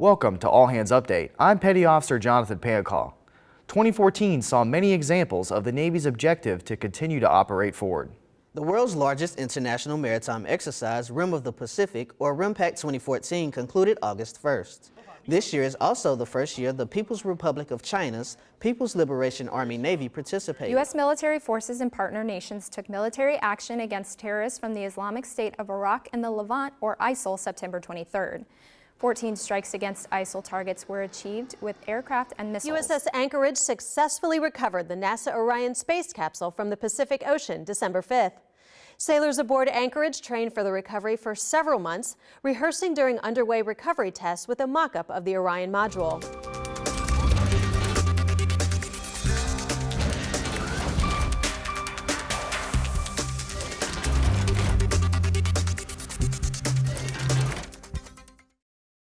Welcome to All Hands Update. I'm Petty Officer Jonathan Pancall. 2014 saw many examples of the Navy's objective to continue to operate forward. The world's largest international maritime exercise, Rim of the Pacific, or RIMPAC 2014, concluded August 1st. This year is also the first year the People's Republic of China's People's Liberation Army Navy participated. U.S. military forces and partner nations took military action against terrorists from the Islamic State of Iraq and the Levant, or ISIL, September 23rd. 14 strikes against ISIL targets were achieved with aircraft and missiles. USS Anchorage successfully recovered the NASA Orion space capsule from the Pacific Ocean December 5th. Sailors aboard Anchorage trained for the recovery for several months, rehearsing during underway recovery tests with a mock-up of the Orion module.